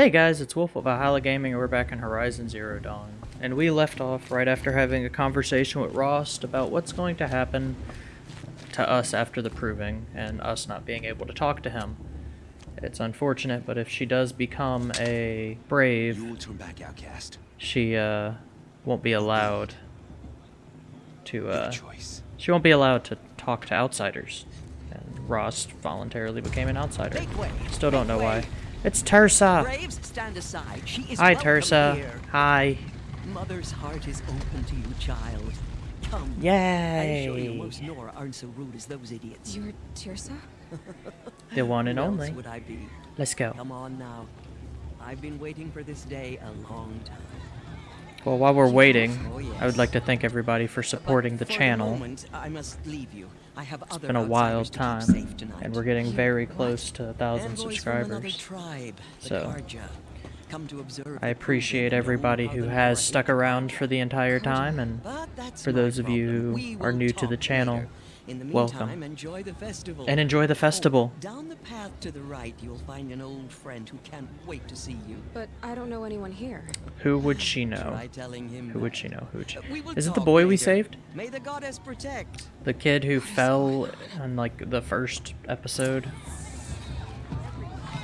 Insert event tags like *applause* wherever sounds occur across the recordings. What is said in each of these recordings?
Hey guys, it's Wolf of Valhalla Gaming, and we're back in Horizon Zero Dawn. And we left off right after having a conversation with Rost about what's going to happen to us after the proving, and us not being able to talk to him. It's unfortunate, but if she does become a brave, You will turn back outcast. she uh, won't be allowed to. Uh, choice. she won't be allowed to talk to outsiders. And Rost voluntarily became an outsider. Still don't know why. It's Teersa. Braves, stand aside. She is Hi, welcome Teersa. here. Hi. Mother's heart is open to you, child. Come. Yay. I assure you, Yay. most Nora aren't so rude as those idiots. You're Teersa? *laughs* The one and only. would I be? Let's go. Come on now. I've been waiting for this day a long time. Well, while we're waiting, Oh, I would like to thank everybody for supporting the for channel. moment, I must leave you. I have It's other been a wild outsiders to keep time, and we're getting very close to a thousand Envoys From another subscribers. tribe, So, come to I appreciate everybody who has stuck around for the entire time, and for those of you who are new to the channel. In the welcome. enjoy the festival. And enjoy the Oh, festival. down the path to the right, you'll find an old friend who can't wait to see you. But I don't know anyone here. Who would she know? Try telling him Who would she know? Who would she... Uh, Is it the talk boy we saved? May the goddess protect. The kid who fell on like the first episode.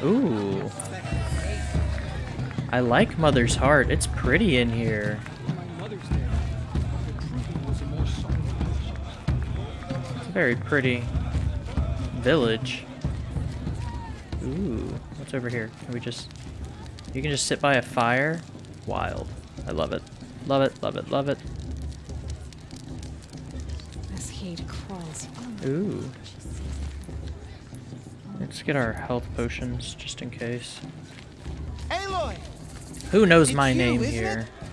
Ooh. I like Mother's Heart. It's pretty in here. Very pretty village. Ooh, what's over here? Can we just... You can just sit by a fire? Wild. I love it. Love it, love it, love it. This heat crawls. Ooh. Let's get our health potions just in case. Aloy! Who knows It's my you, name here? it?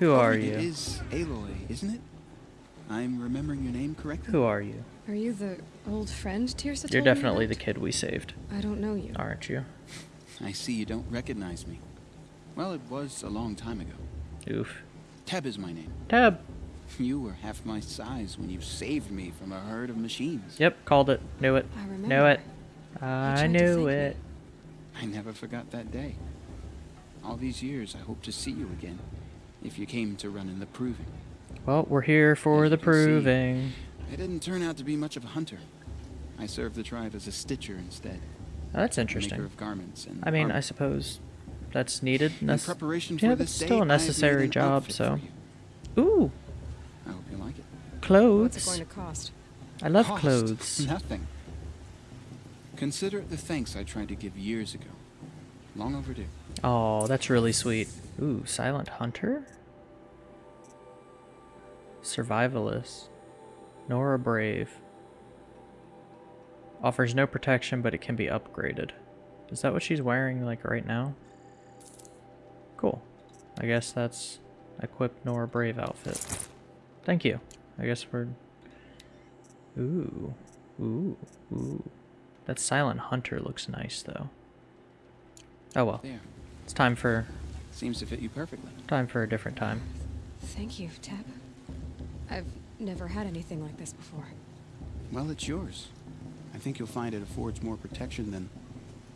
Who Oh, are you? It is Aloy, isn't it? I'm remembering your name correctly? Who are you? Are you the old friend Teersa You're definitely the kid we saved, I don't know you. aren't you? I see you don't recognize me. Well, it was a long time ago. Oof. Teb is my name. Tab. *laughs* You were half my size when you saved me from a herd of machines. Yep, called it. Knew it. I remember. Knew it. I knew thank me. it. I never forgot that day. All these years, I hope to see you again. If you came to run in the proving. Well, we're here for As the you can see, proving. I didn't turn out to be much of a hunter. I served the tribe as a stitcher instead. Oh, that's interesting. Maker of garments and I mean, I suppose that's needed. In preparation yeah, for but this still day, a I've made necessary job, so. Ooh, I hope you like it. What's it clothes. going to cost? I love Cost? clothes. *laughs* Nothing. Consider the thanks I tried to give years ago. Long overdue. Oh, that's really sweet. Ooh, Silent Hunter? Survivalist. Nora Brave. Offers no protection, but it can be upgraded. Is that what she's wearing, like, right now? Cool. I guess that's equipped Nora Brave outfit. Thank you. I guess we're... Ooh. Ooh. Ooh. That Silent Hunter looks nice, though. Oh well. There. It's time for Seems to fit you perfectly. time for a different time. Thank you, Tab. I've never had anything like this before. Well, it's yours. I think you'll find it affords more protection than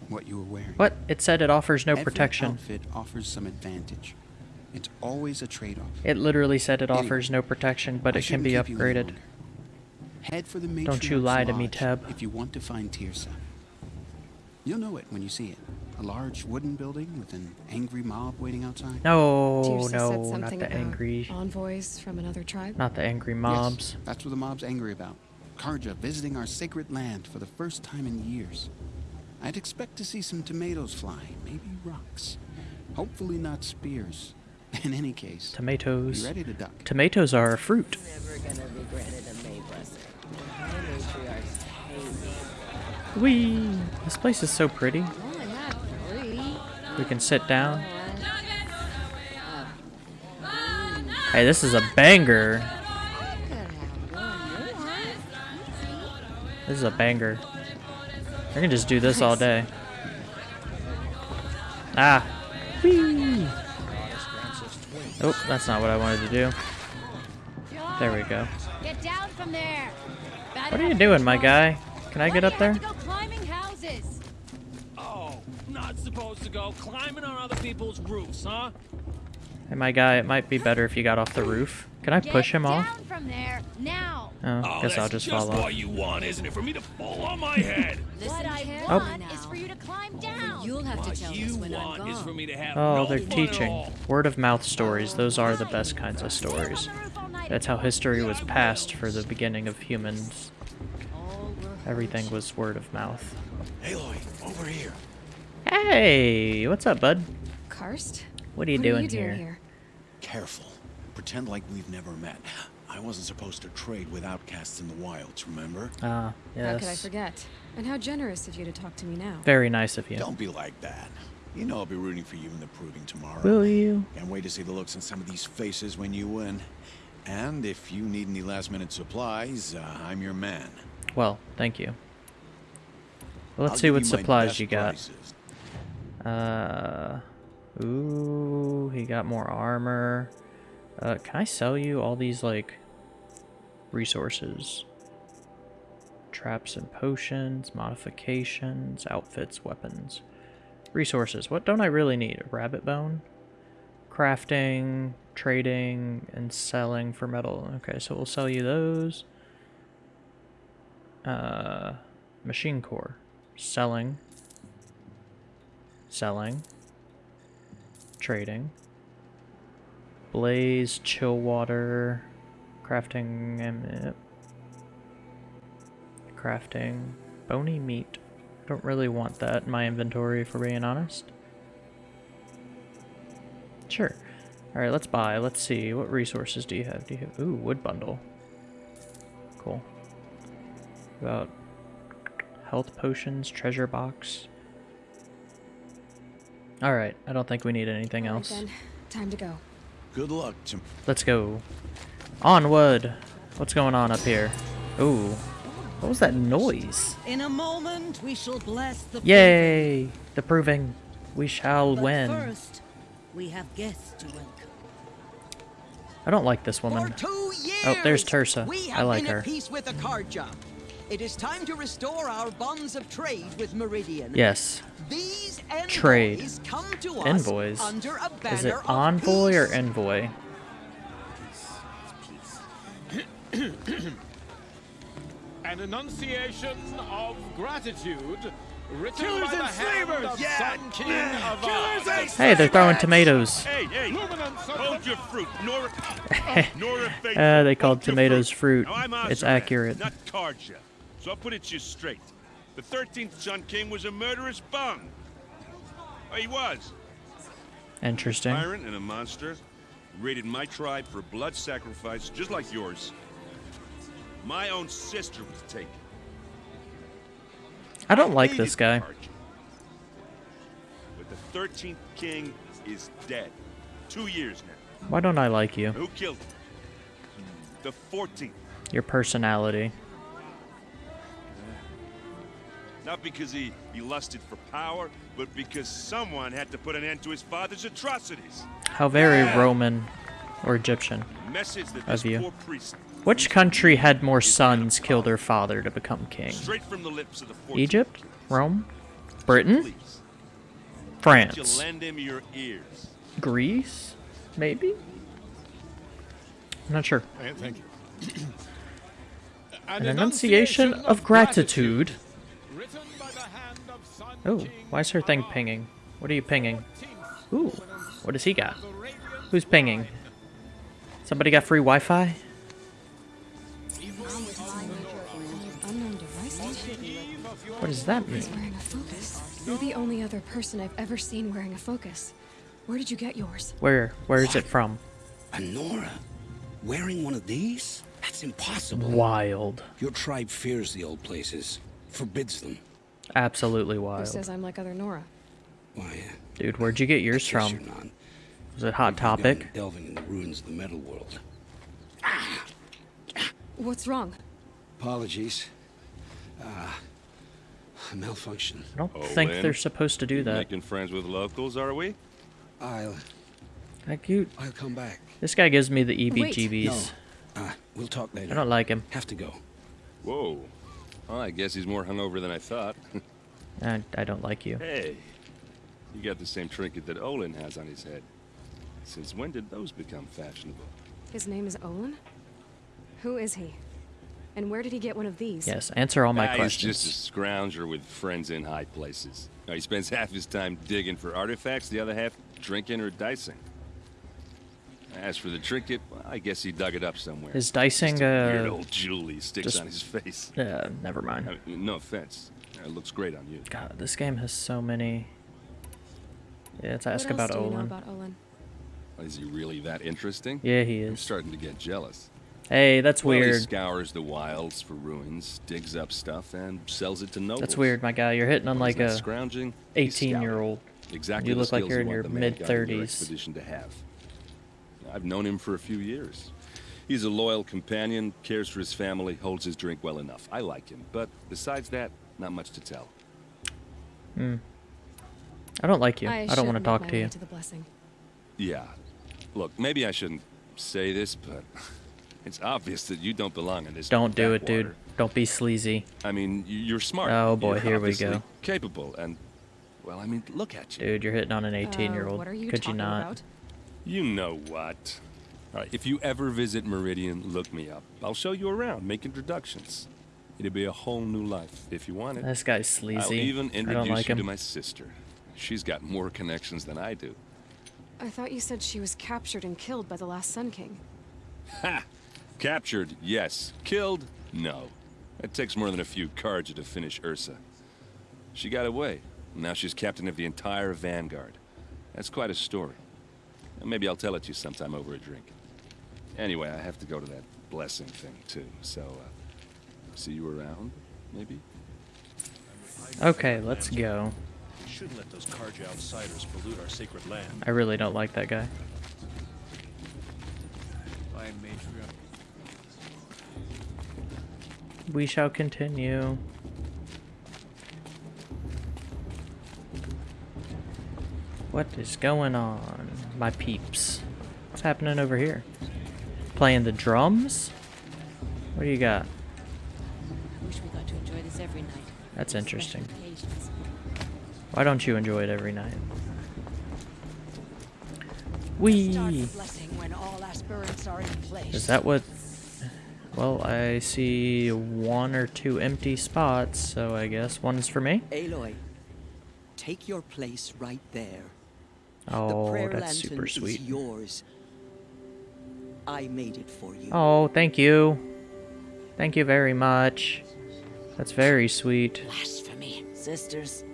what you were wearing. What? It said it offers no Every protection. outfit offers some advantage. It's always a trade-off. It literally said it Anyway, offers no protection, but I it can be keep you any upgraded. Head for the Don't you lie to me, Lodge Teb. If you want to find Teersa. You'll know it when you see it. A large wooden building with an angry mob waiting outside. No, Teersa no, said not something the angry, envoys from another tribe. not the angry mobs. Yes, that's what the mob's angry about. Carja visiting our sacred land for the first time in years. I'd expect to see some tomatoes fly, maybe rocks. Hopefully not spears. *laughs* In any case, be Tomatoes. ready to duck. Tomatoes are a fruit. Never gonna be granted a May blessing. My matriarchs hate me. Whee! This place is so pretty. We can sit down. Hey, this is a banger. This is a banger. I can just do this all day. Ah. Whee! Oh, that's not what I wanted to do. There we go. Get down from there. Bad What are you doing, my guy? Can I get up there? Climbing on other people's roofs, huh? Hey, my guy, it might be better if you got off the roof. Can I Get push him down off? from there now. Oh, Oh, guess I'll just, just fall what off. you want, isn't it? For me to fall on my head. *laughs* what I oh. want now. is for you to climb down. You'll have what to tell us you when I'm want gone. is for me to have Oh, no they're teaching. Word of mouth stories. Those are the best kinds of stories. That's how history was passed for the beginning of humans. Everything was word of mouth. Aloy, over here. Hey, what's up, bud? Karst? What are you what doing are you doing here? here? Careful. Pretend like we've never met. I wasn't supposed to trade with outcasts in the wilds, remember? Ah, yes. How could I forget? And how generous of you to talk to me now. Very nice of you. Don't be like that. You know I'll be rooting for you in the proving tomorrow. Will you? Can't wait to see the looks on some of these faces when you win. And if you need any last minute supplies, uh, I'm your man. Well, thank you. Well, let's I'll see what supplies best you got. prices. Uh, ooh, he got more armor. Uh, can I sell you all these like resources? Traps and potions, modifications, outfits, weapons, resources. What don't I really need? A rabbit bone, crafting, trading, and selling for metal. Okay, so we'll sell you those. Uh, machine core, selling selling, trading, blaze, chill water, crafting, and eh. crafting, bony meat. Don't really want that in my inventory, for being honest. Sure. All right, let's buy. Let's see. What resources do you have? Do you have? Ooh, wood bundle. Cool. About health potions, treasure box. All right. I don't think we need anything All right, else. then. Time to go. Good luck, Tim. Let's go. Onward. What's going on up here? Ooh. What was that noise? In a moment, we shall bless the Yay! The proving. We shall But win. first, we have guests to welcome. I don't like this For woman. two years, Oh, there's Teersa. We I have like been her. at peace with the It is time to restore our bonds of trade with Meridian. Yes. These envoys Trade. come to us Envoys. under a Is it envoy or envoy? An enunciation of gratitude Killers and slavers! of Yeah! Sun King of Killers Oz. and Hey, they're throwing tomatoes. Hey, hey, Luminance of hold your fruit. Nora, *laughs* Nora Faithful, Uh, they called tomatoes fruit. Now, It's accurate. Not Carja. So I'll put it to you straight. The 13th Sun King was a murderous bum. Oh, he was. Interesting. Tyrant and a monster. Raided my tribe for blood sacrifice, just like yours. My own sister was taken. I don't like this guy. But the 13th King is dead. Two years now. Why don't I like you? Who killed him? The 14th. Your personality. Not because he, he lusted for power, but because someone had to put an end to his father's atrocities. How very Roman or Egyptian. Message that Of you. priest, Which country had more sons kill their father to become king? straight from the lips of the Egypt? Rome? Britain? Please, would you France? lend him your ears? Greece? Maybe? I'm not sure. Thank you. An enunciation of gratitude. Written by the hand of Sun Oh, why is her thing pinging? What are you pinging? Ooh, what does he got? Who's pinging? Somebody got free Wi-Fi? Unknown device. eve of your What does that mean? He's wearing a focus. You're the only other person I've ever seen wearing a focus. Where did you get yours? Where? Where is it from? A Nora, Wearing one of these? That's impossible. Wild. Your tribe fears the old places, forbids them. Absolutely Who wild. says I'm like other Nora? Why, uh, Dude, where'd you get yours from? you're not. Was it Hot Topic? Delving in the ruins of the metal world. What's wrong? Apologies. Ah, malfunction. I don't Oh, think they're supposed to do that. Making friends with locals, are we? I'll, Like you, I'll come back. this guy gives me the E Wait. EBGBs. No, uh, we'll talk later. I don't like him. Have to go. Whoa. Well, I guess he's more hungover than I thought. *laughs* I, I don't like you. hey, You got the same trinket that Olin has on his head. Since when did those become fashionable? His name is Olin? Who is he? And where did he get one of these? Yes, answer all my Ah, questions. He's just a scrounger with friends in high places. Now, he spends *laughs* half his time digging for artifacts, the other half drinking or dicing. As for the trinket, well, I guess he dug it up somewhere. Is dicing, a weird uh, old jewel he sticks just- on his face. *laughs* Yeah, never mind. I mean, no offense. It looks great on you. God, this game has so many. Yeah, let's What ask else about do you know Olin. about Olin? Is he really that interesting? Yeah, he is. I'm starting to get jealous. Hey, that's Well, he weird. scours the wilds for ruins, digs up stuff, and sells it to nobles. That's weird, my guy. You're hitting on like a scrounging. 18 year old. Exactly You look like you're in your want the man mid guy in your 30s. expedition to have. I've known him for a few years. He's a loyal companion, cares for his family, holds his drink well enough. I like him, but besides that, not much to tell. Hmm. I don't like you. I, should don't want to make talk my to way you. To the blessing. Yeah. Look, maybe I shouldn't say this, but *laughs* it's obvious that you don't belong in this. Don't do it, dude. Don't be sleazy. I mean, you're smart. Oh, boy, You're here we go. Capable, and well, I mean, look at you. Dude, you're hitting on an 18 year Uh, old. what are you Could you not? about? You know what? All right, if you ever visit Meridian, look me up. I'll show you around, make introductions. It'll be a whole new life if you want it. This guy's sleazy. I'll sleazy. even I don't introduce like you him. to my sister. She's got more connections than I do. I thought you said she was captured and killed by the last Sun King. Ha! Captured, yes. Killed, no. It takes more than a few cards to finish Ersa. She got away. Now she's captain of the entire Vanguard. That's quite a story. And Maybe I'll tell it to you sometime over a drink. Anyway, I have to go to that blessing thing, too. So, uh, see you around, maybe? Okay, let's go. We shouldn't let those Carja outsiders pollute our sacred land. I really don't like that guy. We shall continue. What is going on, my peeps? What's happening over here? Playing the drums? What do you got? I wish we got to enjoy this every night. That's interesting. Why don't you enjoy it every night? Start Wee! the blessing when all aspirants are in place. Is that what... Well, I see one or two empty spots, so I guess one is for me? Aloy, take your place right there. The Oh, prayer that's super sweet. yours. I made it for you. Oh, thank you. Thank you very much. That's very sweet. Blasphemy. Sisters,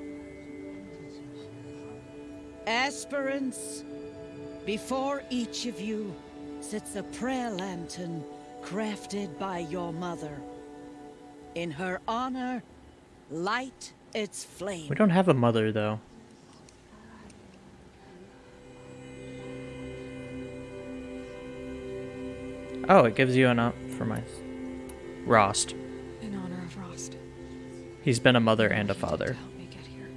Aspirants, before each of you sits a prayer lantern crafted by your mother. In her honor, light its flame. We don't have a mother, though. Oh, it gives you an up for my... Rost. In honor of Rost. He's been a mother and a father. Help me get here.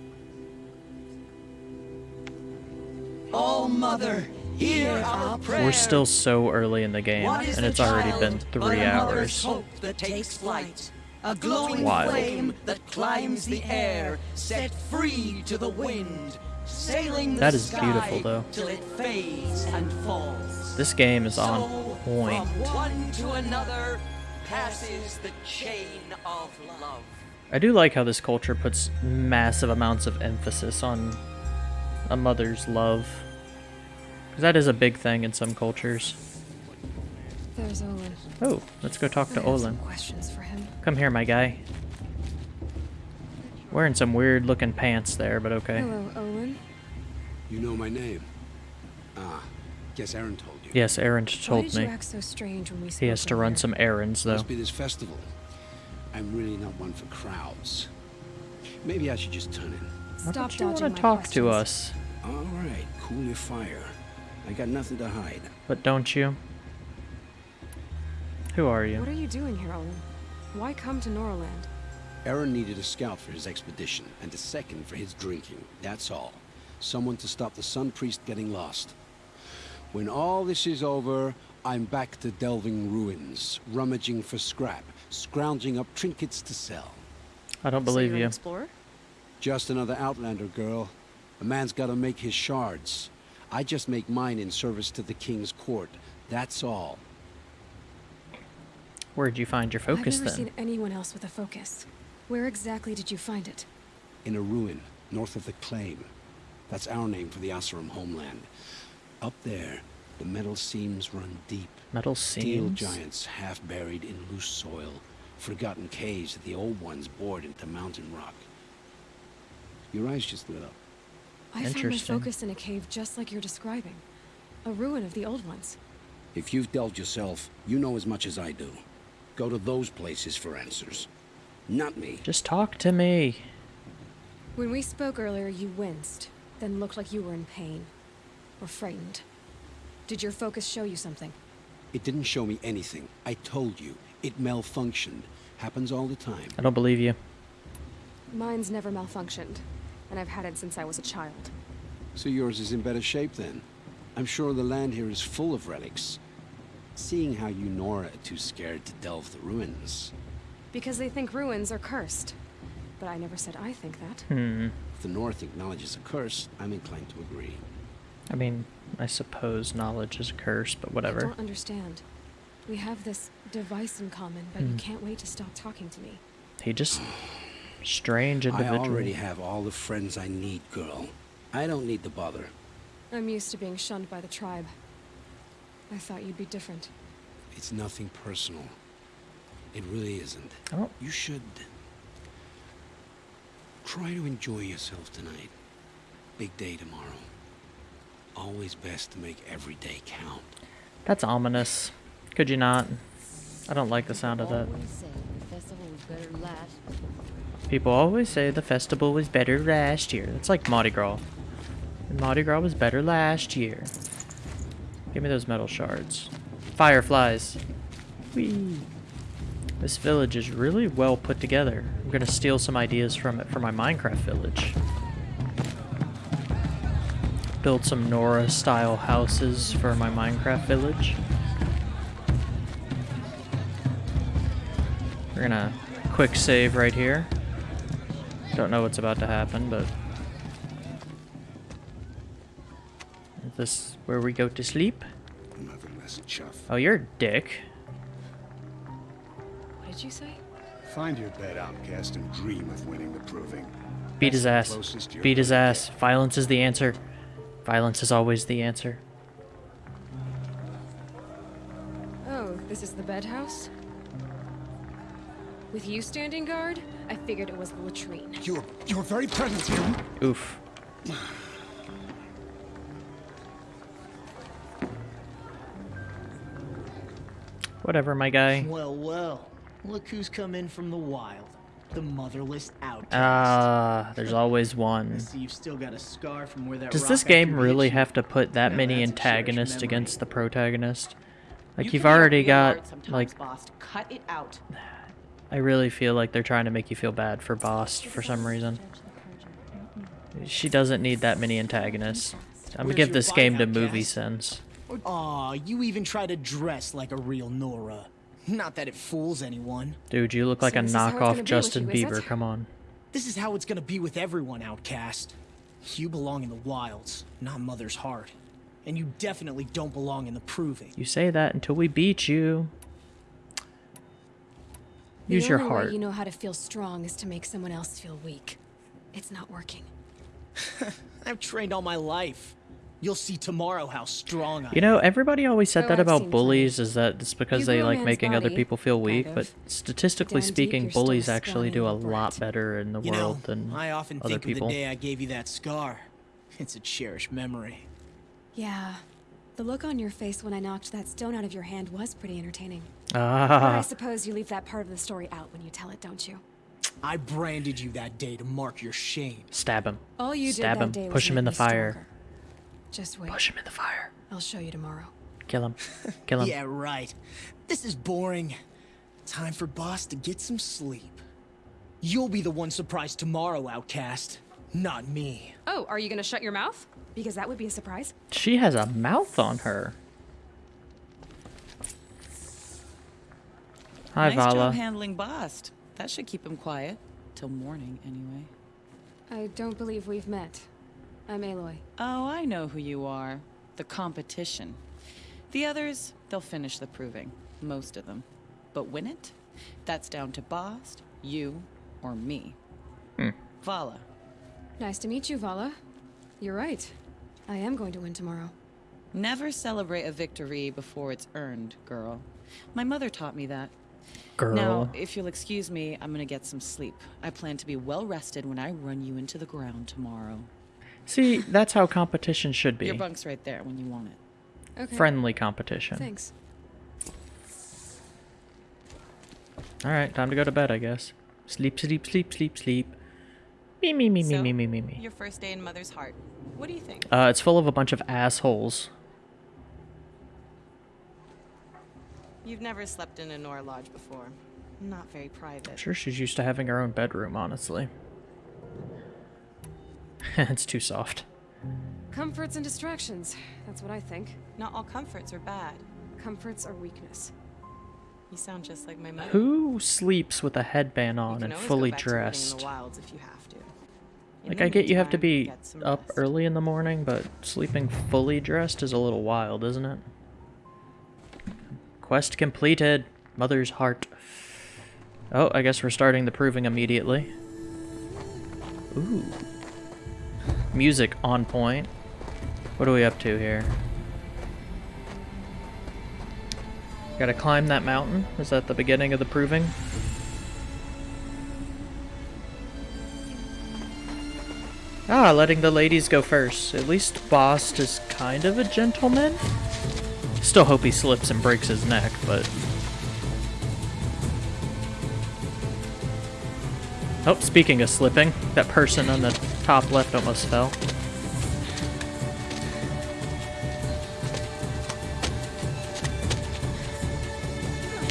All Mother, hear our prayer. We're still so early in the game, and it's already child been but three a mother's hours. hope that takes flight. A glowing Wild. flame that climbs the air, set free to the wind, sailing the That is sky beautiful, though. till it fades and falls. This game is on point. From one to another passes the chain of love. I do like how this culture puts massive amounts of emphasis on a mother's love. Because that is a big thing in some cultures. There's Olin. Oh, let's go talk I to have Olin. questions for him. Come here, my guy. Wearing some weird looking pants there, but okay. Hello, Owen. You know my name? Ah, guess Erend told you. Yes, Erend Why told did me. you act so strange when we He has to run earlier? some errands, though. Must be this festival. I'm really not one for crowds. Maybe I should just turn in. Why don't you want to my talk to us? All right, cool your fire. I got nothing to hide. But don't you? Who are you? What are you doing here, Owen? Why come to Norland? Erend needed a scout for his expedition, and a second for his drinking. That's all. Someone to stop the Sun Priest getting lost. When all this is over, I'm back to delving ruins, rummaging for scrap, scrounging up trinkets to sell. I don't so believe you're an you. explorer? Just another Outlander girl. A man's gotta make his shards. I just make mine in service to the king's court. That's all. Where'd you find your focus I've never then? seen anyone else with a focus. Where exactly did you find it? In a ruin, north of the Claim. That's our name for the Oseram homeland. Up there, the metal seams run deep. Metal seams? Steel giants half buried in loose soil. Forgotten caves that the old ones bored into mountain rock. Your eyes just lit up. I found my Interesting. focus in a cave just like you're describing. A ruin of the old ones. If you've delved yourself, you know as much as I do. Go to those places for answers. Not me. Just talk to me. When we spoke earlier, you winced, then looked like you were in pain. Or frightened. Did your focus show you something? It didn't show me anything. I told you. It malfunctioned. Happens all the time. I don't believe you. Mine's never malfunctioned, and I've had it since I was a child. So yours is in better shape then. I'm sure the land here is full of relics. Seeing how you Nora are too scared to delve the ruins. Because they think ruins are cursed. But I never said I think that. Hmm. If the North acknowledges a curse, I'm inclined to agree. I mean, I suppose knowledge is a curse, but whatever. I don't understand. We have this device in common, but you Hmm. can't wait to stop talking to me. He just strange individual. I individual. already have all the friends I need, girl. I don't need the bother. I'm used to being shunned by the tribe. I thought you'd be different. It's nothing personal. It really isn't. I don't You should try to enjoy yourself tonight. Big day tomorrow. Always best to make every day count. That's ominous. Could you not? I don't like the sound of that. Always say the festival was better last. People always say the festival was better last year. It's like Mardi Gras. And Mardi Gras was better last year. Give me those metal shards. Fireflies. Whee. This village is really well put together. I'm gonna steal some ideas from it for my Minecraft village. Build some Nora style houses for my Minecraft village. We're gonna quick save right here. Don't know what's about to happen, but is this where we go to sleep? Oh, you're a dick. What did you say? Find your bed, outcast, and dream of winning the proving. Beat his ass. the closest you're Beat his ass. Violence is the answer. Violence is always the answer. Oh, this is the bed house? With you standing guard, I figured it was the latrine. Your, your very presence here. Oof. *sighs* Whatever, my guy. Well, well. Look who's come in from the wild. The motherless outcast. Ah, there's *laughs* always I one. see you've still got a scar from where that Does rock this I game threw really hit you. have to put that Now many that's a cherished antagonists against the protagonist? Like You you've can be a already got lord sometimes, like boss. Cut it out. *sighs* I really feel like they're trying to make you feel bad for Boss for some reason. She doesn't need that many antagonists. I'm gonna give this game to movie sense. Aw, you even try to dress like a real Nora. Not that it fools anyone. Dude, you look like So a this is how it's gonna knockoff Justin you, Bieber. Come on. This is how it's gonna be with everyone, outcast. You belong in the wilds, not Mother's heart. And you definitely don't belong in the proving. You say that until we beat you. Use the your only way heart. you know how to feel strong is to make someone else feel weak. It's not working. *laughs* I've trained all my life. You'll see tomorrow how strong I You know, everybody always said that I've about bullies, is that it's because You they like man's making other people feel weak, kind but statistically Down deep, speaking, you're bullies actually do a little lot better in the You world know, than I often other think people. of the day I gave you that scar. It's a cherished memory. Yeah. The look on your face when I knocked that stone out of your hand was pretty entertaining. Ah. But I suppose you leave that part of the story out when you tell it, don't you? I branded you that day to mark your shame. Stab him. All you Stab did him. that day was Push him in the fire. stronger. Just wait. Push him in the fire. I'll show you tomorrow. Kill him. *laughs* Kill him. Yeah, right. This is boring. Time for Boss to get some sleep. You'll be the one surprised tomorrow, outcast. Not me. Oh, are you gonna shut your mouth? Because that would be a surprise. She has a mouth on her. Hi, nice Vala. job handling Bast. That should keep him quiet. Till morning, anyway. I don't believe we've met. I'm Aloy. Oh, I know who you are. The competition. The others, they'll finish the proving. Most of them. But win it? That's down to Bast, you, or me. Hmm. Vala. Nice to meet you, Vala. You're right. I am going to win tomorrow. Never celebrate a victory before it's earned, girl. My mother taught me that. Girl. Now, if you'll excuse me, I'm gonna get some sleep. I plan to be well rested when I run you into the ground tomorrow. See, that's how competition should be. Your bunk's right there when you want it. Okay. Friendly competition. Thanks. Alright, time to go to bed, I guess. Sleep, sleep, sleep, sleep, sleep. Me, me, me, me, So, me, me, me, me. Your first day in Mother's Heart. What do you think? Uh, it's full of a bunch of assholes. You've never slept in a Nora Lodge before. Not very private. I'm sure she's used to having her own bedroom, honestly. *laughs* it's too soft. Comforts and distractions. That's what I think. Not all comforts are bad. Comforts are weakness. You sound just like my mother. Who sleeps with a headband on and fully go back to living dressed? in the if you have to. Like, I get you have to be up rest. early in the morning, but sleeping fully dressed is a little wild, isn't it? Quest completed. Mother's heart. Oh, I guess we're starting the proving immediately. Ooh. Music on point. What are we up to here? Gotta climb that mountain? Is that the beginning of the proving? Ah, letting the ladies go first. At least Bost is kind of a gentleman. Still hope he slips and breaks his neck, but... Oh, speaking of slipping, that person on the top left almost fell.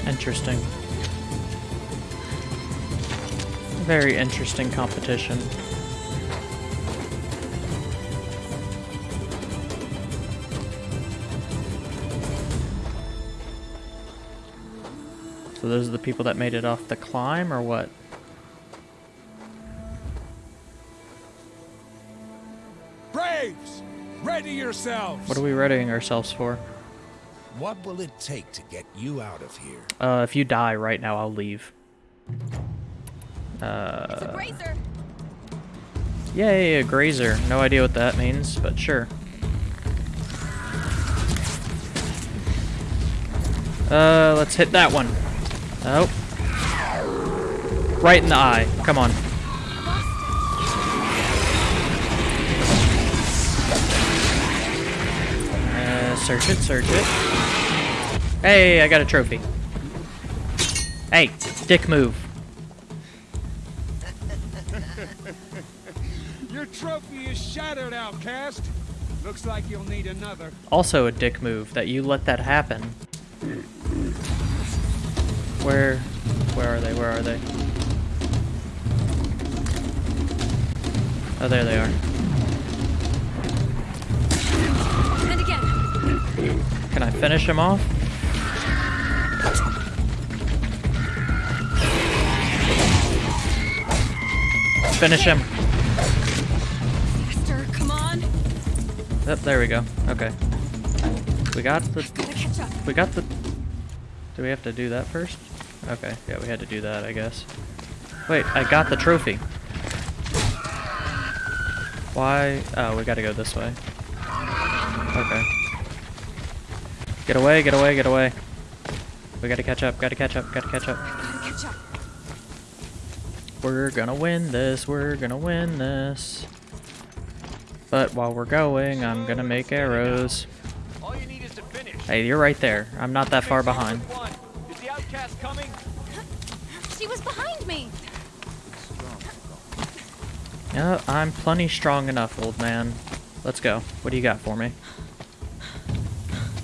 Interesting. Very interesting competition. So those are the people that made it off the climb, or what? Braves, ready yourselves. What are we readying ourselves for? What will it take to get you out of here? Uh, if you die right now, I'll leave. Uh, Razor. yay, a grazer. No idea what that means, but sure. Uh, let's hit that one. Oh. Right in the eye. Come on. Search it, search it. Hey, I got a trophy. Hey, dick move. *laughs* Your trophy is shattered, outcast. Looks like you'll need another. Also a dick move that you let that happen. Where, where are they? Where are they? Oh, there they are. Can I finish him off? Finish him. Faster, come on. Yep, there we go. Okay. We got the... We got the... Do we have to do that first? Okay, yeah, we had to do that, I guess. Wait, I got the trophy. Why? Oh, we gotta go this way. Okay. Get away, get away, get away. We gotta catch up, gotta catch up, gotta catch up. Catch up. We're gonna win this, we're gonna win this. But while we're going, I'm gonna make arrows. All you need is to finish. Hey, you're right there. I'm not that far behind. One. Is the outcast coming? She was behind me. Yeah, I'm plenty strong enough, old man. Let's go. What do you got for me?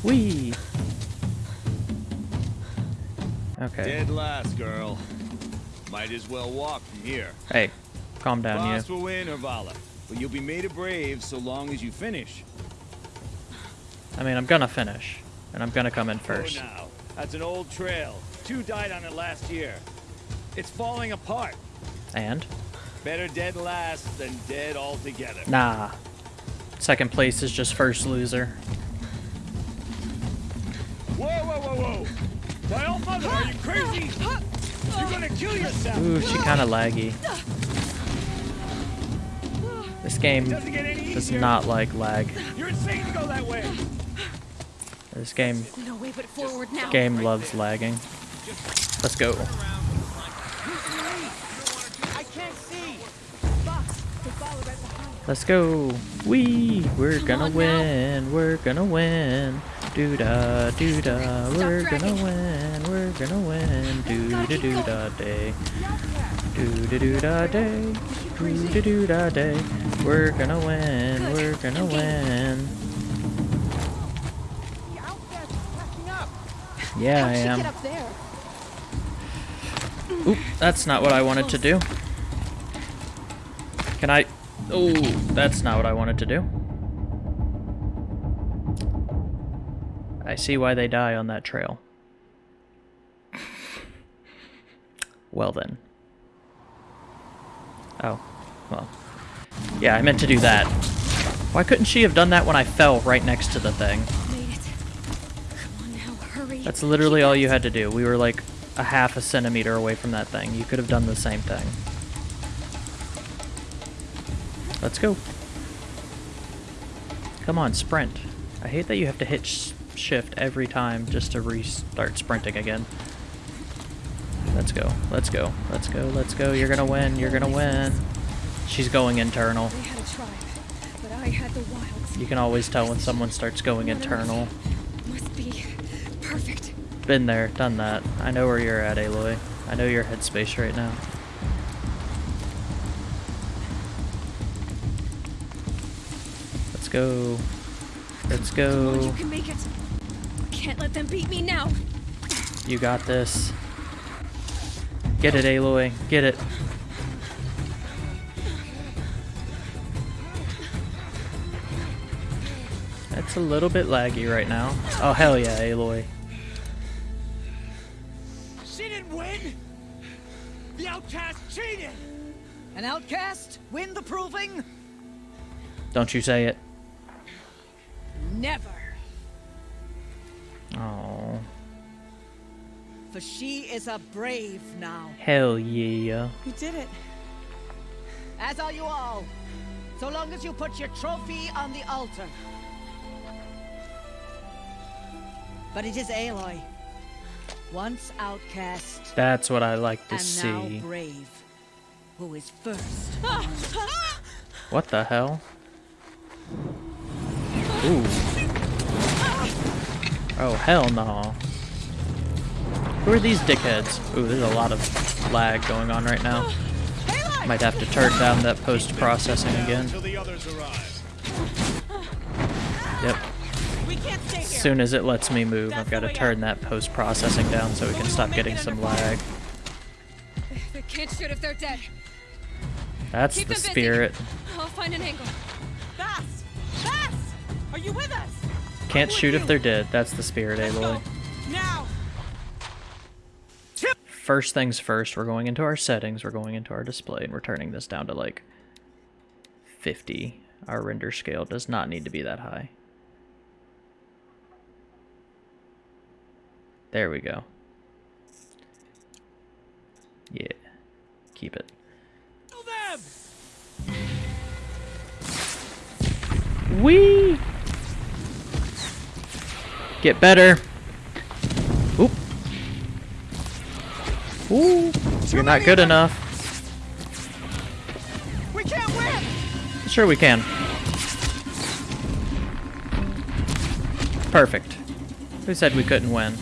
Whee! Okay. Dead last, girl. Might as well walk from here. Hey, calm down, Boss you. will win, or Vala. But you'll be made a brave so long as you finish. I mean, I'm gonna finish. And I'm gonna come in first. Oh, now. That's an old trail. Two died on it last year. It's falling apart. And? Better dead last than dead altogether. Nah. Second place is just first loser. Whoa! My old mother, are you crazy? You're gonna kill yourself! Ooh, she kind of laggy. This game does not like lag. You're insane to go that way! This game No way but forward now. game loves lagging. Let's go. Let's go. We we're gonna win. We're gonna win. Doo da doo da. We're gonna win. We're gonna win. Doo da doo da day. Doo da doo da day. Doo da doo da day. We're gonna win. We're gonna win. Yeah, I am. Oop, that's not what I wanted to do. Can I? Oh, that's not what I wanted to do. I see why they die on that trail. Well then. Oh, well. Yeah, I meant to do that. Why couldn't she have done that when I fell right next to the thing? Made it. Come on. That's literally all you had to do. We were like a half a centimeter away from that thing. You could have done the same thing. Let's go. Come on, sprint. I hate that you have to hit sh shift every time just to restart sprinting again. Let's go. Let's go. Let's go. Let's go. You're gonna win. You're gonna win. She's going internal. They had a tribe, but I had the wilds. You can always tell when someone starts going internal. Must be perfect. Been there, done that. I know where you're at, Aloy. I know your headspace right now. Let's go. Let's Come on, you go. Can make it. Can't let them beat me now. You got this. Get it, Aloy. Get it. It's a little bit laggy right now. Oh, hell yeah, Aloy. She didn't win. The outcast cheated. An outcast? Win the proving? Don't you say it. Never. For she is a brave now. hell yeah. You did it. As are you all. So long as you put your trophy on the altar. But it is Aloy. Once outcast That's what I like to and now see. brave. Who is first? *laughs* What the hell? Ooh. Oh, hell no. Who are these dickheads? Ooh, there's a lot of lag going on right now. Might have to turn down that post-processing again. Until the others arrive. Yep. We can't stay As soon as it lets me move, I've got to turn that post-processing down so we can stop getting some lag. They can't shoot if they're dead. That's the spirit. I'll find an angle. Fast! Fast! Are you with us? Can't shoot if they're dead. That's the spirit, Aloy. Now! First things first, we're going into our settings, we're going into our display, and we're turning this down to like 50. Our render scale does not need to be that high. There we go. Yeah. Keep it. Wee! Get better. Ooh. You're not good enough. We can't win. Sure we can. Perfect. Who said we couldn't win?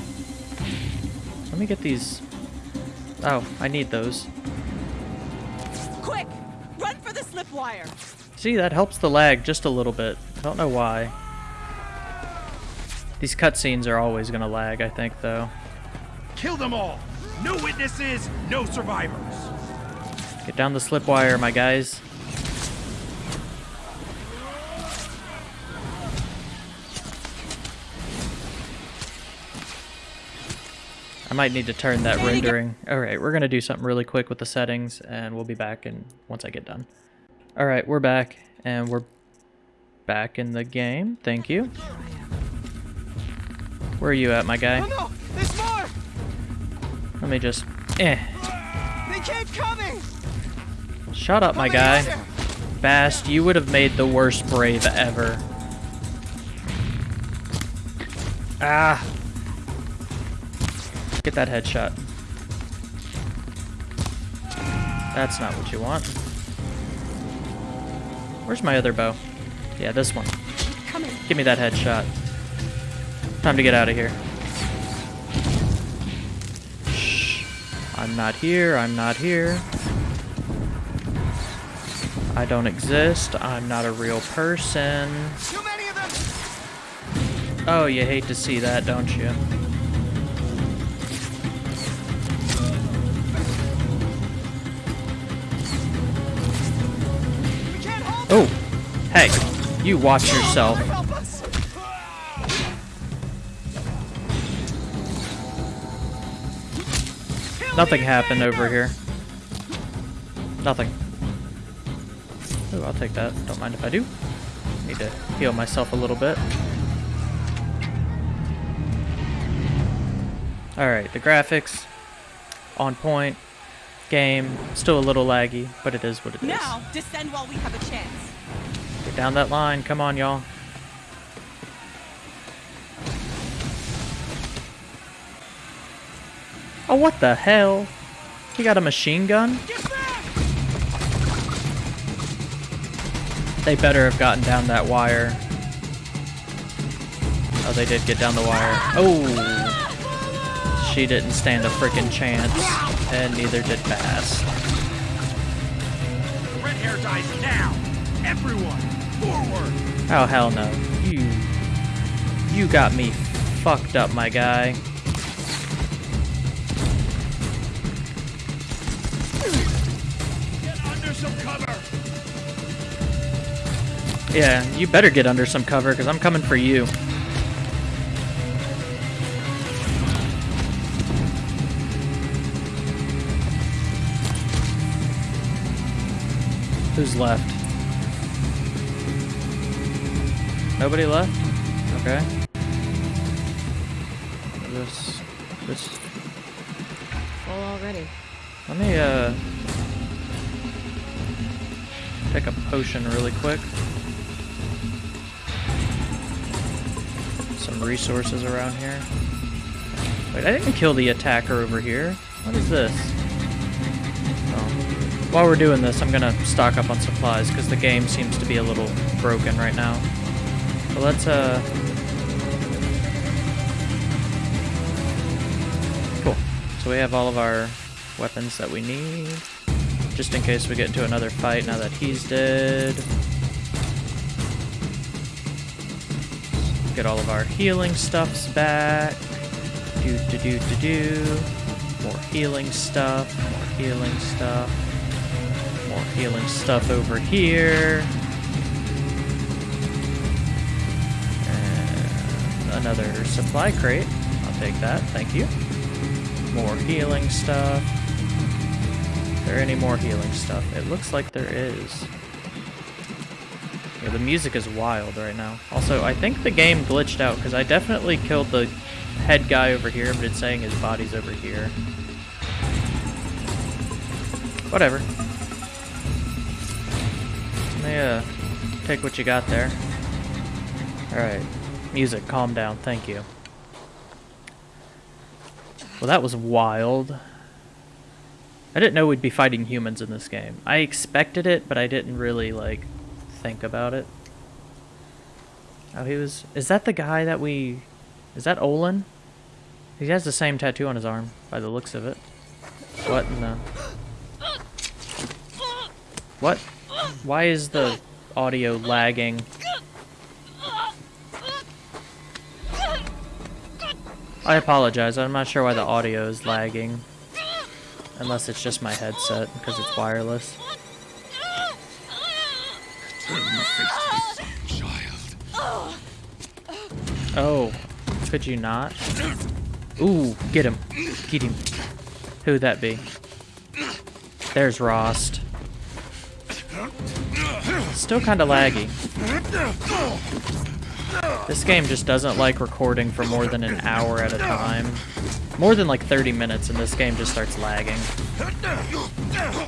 Let me get these. Oh, I need those. Quick! Run for the slip wire! See, that helps the lag just a little bit. I don't know why. These cutscenes are always gonna lag, I think, though. Kill them all! No witnesses, no survivors! Get down the slip wire, my guys. I might need to turn that rendering. Alright, we're gonna do something really quick with the settings, and we'll be back in once I get done. Alright, we're back, and we're back in the game. Thank you. Where are you at, my guy? Let me just... Eh. They keep coming! Shut up, my guy. Bast, you would have made the worst brave ever. Ah. Get that headshot. That's not what you want. Where's my other bow? Yeah, this one. Give me that headshot. Time to get out of here. I'm not here. I'm not here. I don't exist. I'm not a real person. Oh, you hate to see that, don't you? Oh, hey, you watch yourself. Nothing happened over here. Nothing. Oh, I'll take that. Don't mind if I do. Need to heal myself a little bit. Alright, the graphics, on point. Game, still a little laggy, but it is what it is. Now, descend while we have a chance. Get down that line, come on y'all. Oh, what the hell? He got a machine gun? They better have gotten down that wire. Oh, they did get down the wire. Oh! She didn't stand a freaking chance, and neither did Bast. Red hair dies now! Everyone, forward! Oh, hell no. You... You got me fucked up, my guy. Yeah, you better get under some cover, because I'm coming for you. Who's left? Nobody left? Okay. This... This... Full already. Let me, uh... Take a potion really quick. Some resources around here. Wait, I didn't kill the attacker over here. What is this? Oh. While we're doing this, I'm gonna stock up on supplies, because the game seems to be a little broken right now. So let's, uh... Cool. So we have all of our weapons that we need. Just in case we get into another fight now that he's dead. Get all of our healing stuffs back. Do do do do do. More healing stuff. More healing stuff. More healing stuff over here. And another supply crate. I'll take that. Thank you. More healing stuff. Is there any more healing stuff? It looks like there is. Yeah, the music is wild right now. Also, I think the game glitched out because I definitely killed the head guy over here, but it's saying his body's over here. Whatever. Me, uh, take what you got there. Alright. Music, calm down. Thank you. Well, that was wild. I didn't know we'd be fighting humans in this game. I expected it, but I didn't really, like, think about it. Oh, he was... Is that the guy that we... Is that Olin? He has the same tattoo on his arm, by the looks of it. What in the... What? Why is the audio lagging? I apologize, I'm not sure why the audio is lagging. Unless it's just my headset, because it's wireless. Oh, could you not? Ooh, get him. Get him. Who'd that be? There's Rost. Still kind of laggy. This game just doesn't like recording for more than an hour at a time. More than like 30 minutes and this game just starts lagging.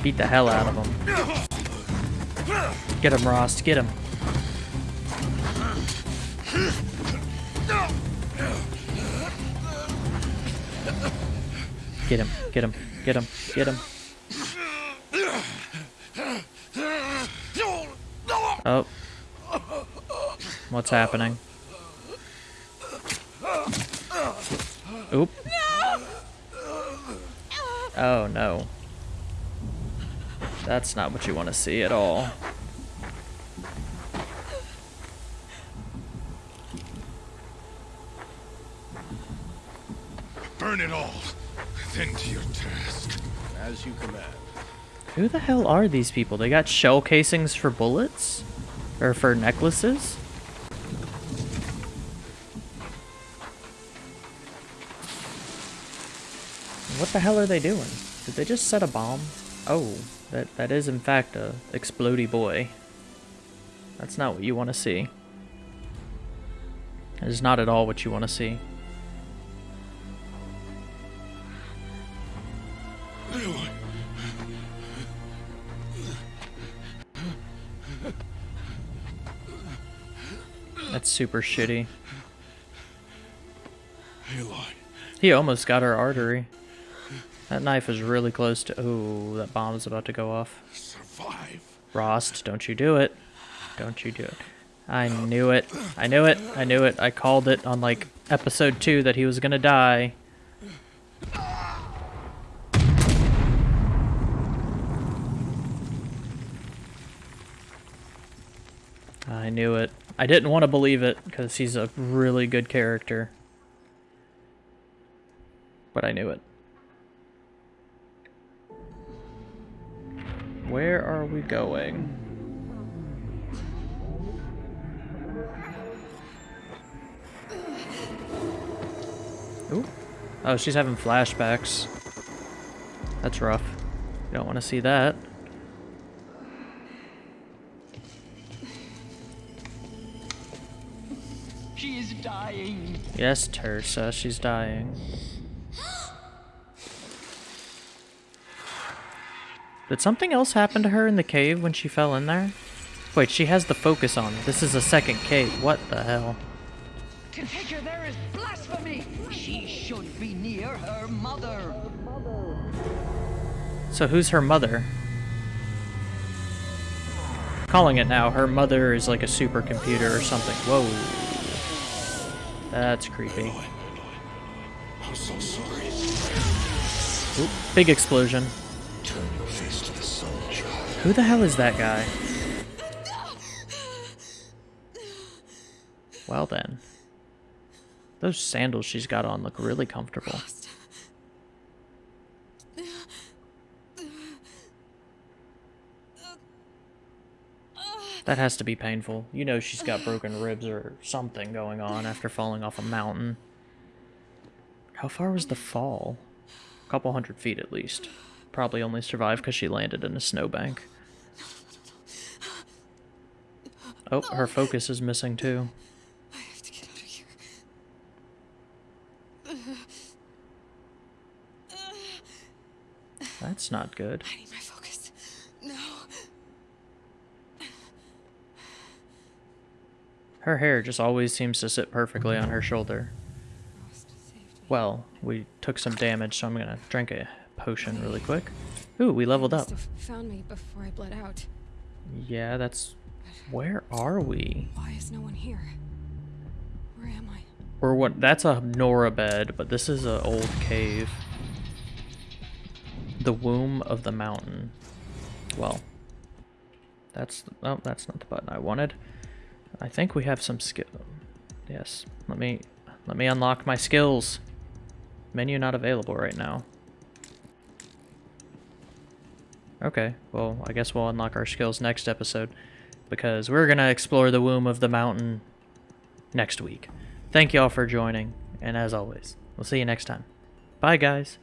Beat the hell out of him. Get him, Rost. Get him. Get him. Get him. Get him. Get him. Oh. What's happening? Oop. Oh no. That's not what you want to see at all. Burn it all, then to your task. As you command. Who the hell are these people? They got shell casings for bullets? Or for necklaces? What the hell are they doing? Did they just set a bomb? Oh, that, that is in fact a explody boy. That's not what you want to see. That is not at all what you want to see. That's super shitty. He almost got her artery. That knife was really close to... Oh, that bomb's about to go off. Survive. Rost, don't you do it. Don't you do it. I knew it. I knew it. I knew it. I called it on, like, episode 2 that he was gonna die. I knew it. I didn't want to believe it, because he's a really good character. But I knew it. Where are we going? Ooh. Oh, she's having flashbacks. That's rough. You don't want to see that. She is dying. Yes, Teersa, she's dying. Did something else happen to her in the cave when she fell in there? Wait, she has the focus on. This is a second cave. What the hell? To take her there is blasphemy. She should be near her mother. So who's her mother? Calling it now. Her mother is like a supercomputer or something. Whoa. That's creepy. I'm so sorry. Oop, big explosion. Who the hell is that guy? Well then. Those sandals she's got on look really comfortable. That has to be painful. You know she's got broken ribs or something going on after falling off a mountain. How far was the fall? A couple hundred feet at least. Probably only survived because she landed in a snowbank. Oh, her focus is missing too. i have That's not good. I need my focus. No. Her hair just always seems to sit perfectly on her shoulder. Well, we took some damage, so I'm gonna drink a potion really quick. Ooh, we leveled up. Found me before I bled out. Yeah, that's... Where are we? Why is no one here? Where am I? Or what? That's a Nora bed, but this is an old cave. The womb of the mountain. Well, that's oh, that's not the button I wanted. I think we have some skill. Yes, let me let me unlock my skills. Menu not available right now. Okay, well, I guess we'll unlock our skills next episode because we're going to explore the womb of the mountain next week. Thank you all for joining, and as always, we'll see you next time. Bye, guys.